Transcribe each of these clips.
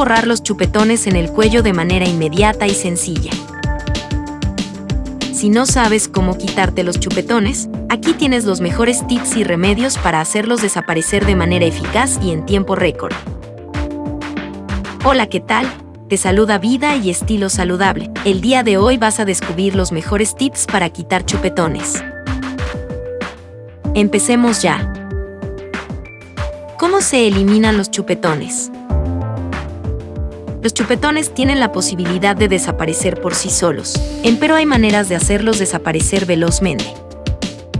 borrar los chupetones en el cuello de manera inmediata y sencilla. Si no sabes cómo quitarte los chupetones, aquí tienes los mejores tips y remedios para hacerlos desaparecer de manera eficaz y en tiempo récord. Hola, ¿qué tal? Te saluda Vida y Estilo Saludable. El día de hoy vas a descubrir los mejores tips para quitar chupetones. Empecemos ya. ¿Cómo se eliminan los chupetones? Los chupetones tienen la posibilidad de desaparecer por sí solos, empero hay maneras de hacerlos desaparecer velozmente.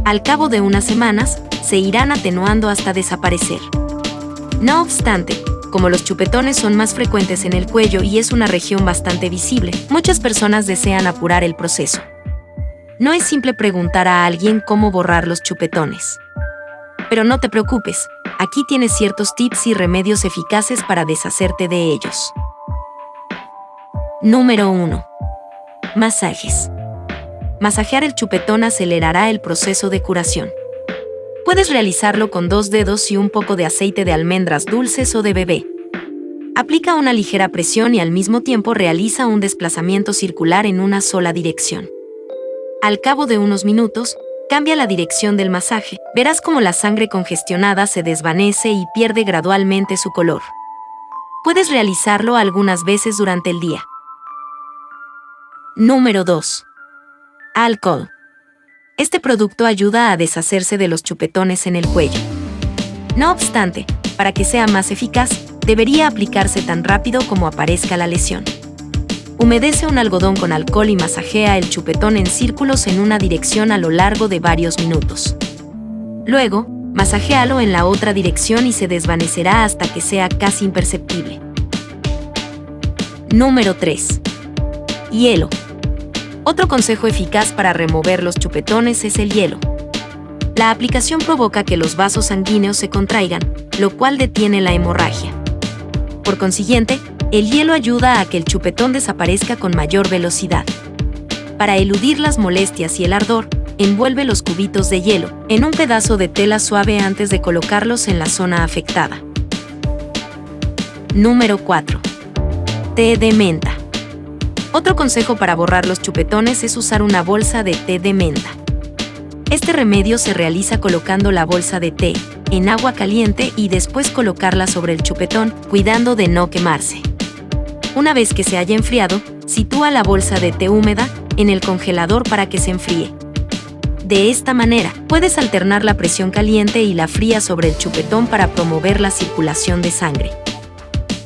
Al cabo de unas semanas, se irán atenuando hasta desaparecer. No obstante, como los chupetones son más frecuentes en el cuello y es una región bastante visible, muchas personas desean apurar el proceso. No es simple preguntar a alguien cómo borrar los chupetones. Pero no te preocupes, aquí tienes ciertos tips y remedios eficaces para deshacerte de ellos. Número 1. Masajes. Masajear el chupetón acelerará el proceso de curación. Puedes realizarlo con dos dedos y un poco de aceite de almendras dulces o de bebé. Aplica una ligera presión y al mismo tiempo realiza un desplazamiento circular en una sola dirección. Al cabo de unos minutos, cambia la dirección del masaje. Verás cómo la sangre congestionada se desvanece y pierde gradualmente su color. Puedes realizarlo algunas veces durante el día. Número 2. Alcohol. Este producto ayuda a deshacerse de los chupetones en el cuello. No obstante, para que sea más eficaz, debería aplicarse tan rápido como aparezca la lesión. Humedece un algodón con alcohol y masajea el chupetón en círculos en una dirección a lo largo de varios minutos. Luego, masajéalo en la otra dirección y se desvanecerá hasta que sea casi imperceptible. Número 3. Hielo. Otro consejo eficaz para remover los chupetones es el hielo. La aplicación provoca que los vasos sanguíneos se contraigan, lo cual detiene la hemorragia. Por consiguiente, el hielo ayuda a que el chupetón desaparezca con mayor velocidad. Para eludir las molestias y el ardor, envuelve los cubitos de hielo en un pedazo de tela suave antes de colocarlos en la zona afectada. Número 4. Té de menta. Otro consejo para borrar los chupetones es usar una bolsa de té de menta. Este remedio se realiza colocando la bolsa de té en agua caliente y después colocarla sobre el chupetón, cuidando de no quemarse. Una vez que se haya enfriado, sitúa la bolsa de té húmeda en el congelador para que se enfríe. De esta manera, puedes alternar la presión caliente y la fría sobre el chupetón para promover la circulación de sangre.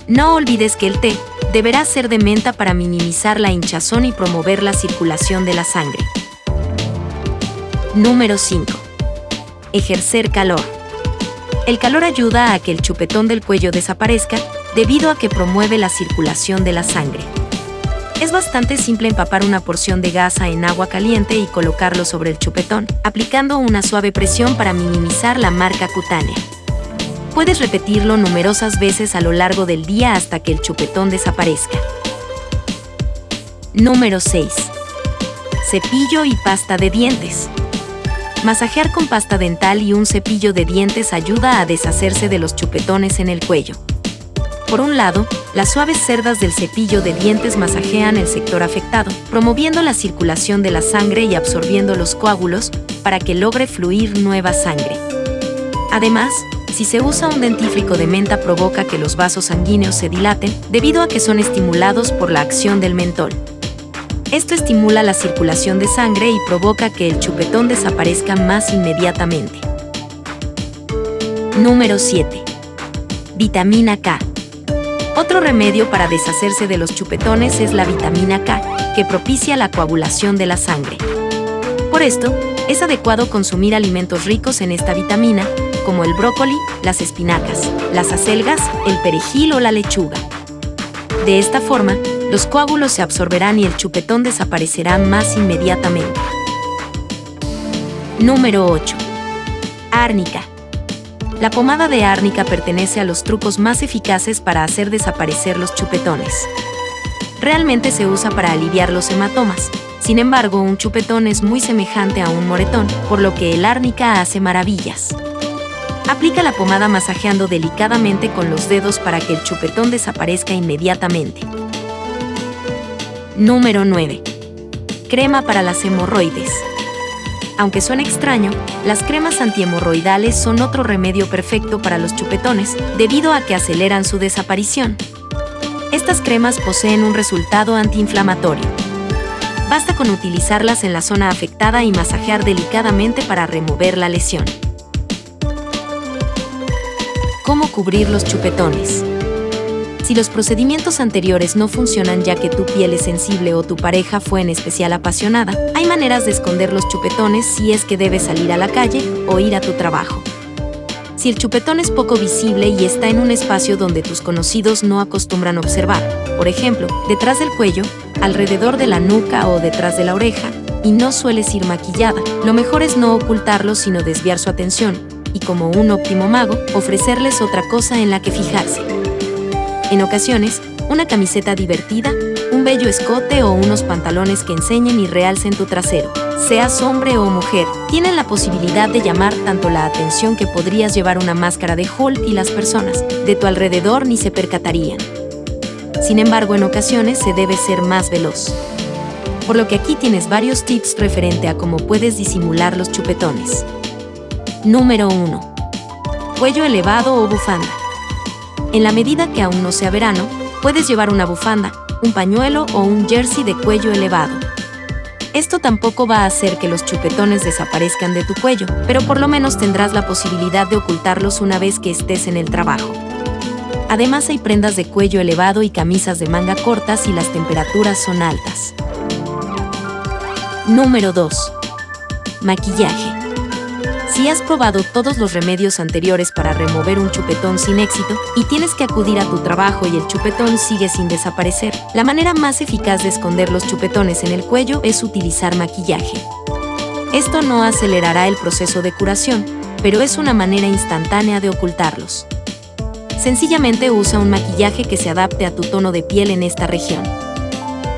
No olvides que el té deberá ser de menta para minimizar la hinchazón y promover la circulación de la sangre. Número 5. Ejercer calor. El calor ayuda a que el chupetón del cuello desaparezca debido a que promueve la circulación de la sangre. Es bastante simple empapar una porción de gasa en agua caliente y colocarlo sobre el chupetón, aplicando una suave presión para minimizar la marca cutánea. Puedes repetirlo numerosas veces a lo largo del día hasta que el chupetón desaparezca. Número 6. Cepillo y pasta de dientes. Masajear con pasta dental y un cepillo de dientes ayuda a deshacerse de los chupetones en el cuello. Por un lado, las suaves cerdas del cepillo de dientes masajean el sector afectado, promoviendo la circulación de la sangre y absorbiendo los coágulos para que logre fluir nueva sangre. Además, si se usa un dentífrico de menta provoca que los vasos sanguíneos se dilaten debido a que son estimulados por la acción del mentol. Esto estimula la circulación de sangre y provoca que el chupetón desaparezca más inmediatamente. Número 7. Vitamina K. Otro remedio para deshacerse de los chupetones es la vitamina K, que propicia la coagulación de la sangre. Por esto, es adecuado consumir alimentos ricos en esta vitamina, como el brócoli, las espinacas, las acelgas, el perejil o la lechuga. De esta forma, los coágulos se absorberán y el chupetón desaparecerá más inmediatamente. Número 8. Árnica. La pomada de árnica pertenece a los trucos más eficaces para hacer desaparecer los chupetones. Realmente se usa para aliviar los hematomas. Sin embargo, un chupetón es muy semejante a un moretón, por lo que el árnica hace maravillas. Aplica la pomada masajeando delicadamente con los dedos para que el chupetón desaparezca inmediatamente. Número 9. Crema para las hemorroides. Aunque suene extraño, las cremas antihemorroidales son otro remedio perfecto para los chupetones, debido a que aceleran su desaparición. Estas cremas poseen un resultado antiinflamatorio. Basta con utilizarlas en la zona afectada y masajear delicadamente para remover la lesión. ¿Cómo cubrir los chupetones? Si los procedimientos anteriores no funcionan ya que tu piel es sensible o tu pareja fue en especial apasionada, hay maneras de esconder los chupetones si es que debes salir a la calle o ir a tu trabajo. Si el chupetón es poco visible y está en un espacio donde tus conocidos no acostumbran observar, por ejemplo, detrás del cuello, alrededor de la nuca o detrás de la oreja, y no sueles ir maquillada, lo mejor es no ocultarlo sino desviar su atención, y como un óptimo mago, ofrecerles otra cosa en la que fijarse. En ocasiones, una camiseta divertida, un bello escote o unos pantalones que enseñen y realcen tu trasero. Seas hombre o mujer, tienen la posibilidad de llamar tanto la atención que podrías llevar una máscara de Hulk y las personas de tu alrededor ni se percatarían. Sin embargo, en ocasiones se debe ser más veloz. Por lo que aquí tienes varios tips referente a cómo puedes disimular los chupetones. Número 1. Cuello elevado o bufanda. En la medida que aún no sea verano, puedes llevar una bufanda, un pañuelo o un jersey de cuello elevado. Esto tampoco va a hacer que los chupetones desaparezcan de tu cuello, pero por lo menos tendrás la posibilidad de ocultarlos una vez que estés en el trabajo. Además hay prendas de cuello elevado y camisas de manga corta si las temperaturas son altas. Número 2. Maquillaje. Si has probado todos los remedios anteriores para remover un chupetón sin éxito y tienes que acudir a tu trabajo y el chupetón sigue sin desaparecer, la manera más eficaz de esconder los chupetones en el cuello es utilizar maquillaje. Esto no acelerará el proceso de curación, pero es una manera instantánea de ocultarlos. Sencillamente usa un maquillaje que se adapte a tu tono de piel en esta región.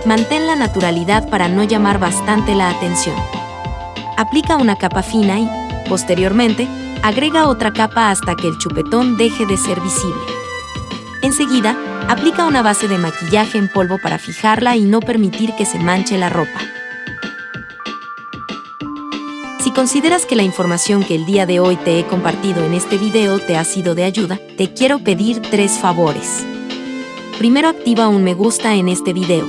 Mantén la naturalidad para no llamar bastante la atención. Aplica una capa fina y, Posteriormente, agrega otra capa hasta que el chupetón deje de ser visible. Enseguida, aplica una base de maquillaje en polvo para fijarla y no permitir que se manche la ropa. Si consideras que la información que el día de hoy te he compartido en este video te ha sido de ayuda, te quiero pedir tres favores. Primero activa un me gusta en este video.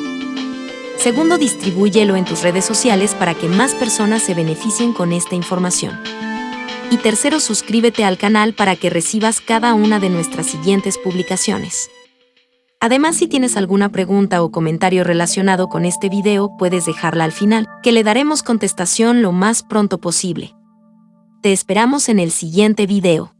Segundo, distribúyelo en tus redes sociales para que más personas se beneficien con esta información. Y tercero, suscríbete al canal para que recibas cada una de nuestras siguientes publicaciones. Además, si tienes alguna pregunta o comentario relacionado con este video, puedes dejarla al final, que le daremos contestación lo más pronto posible. Te esperamos en el siguiente video.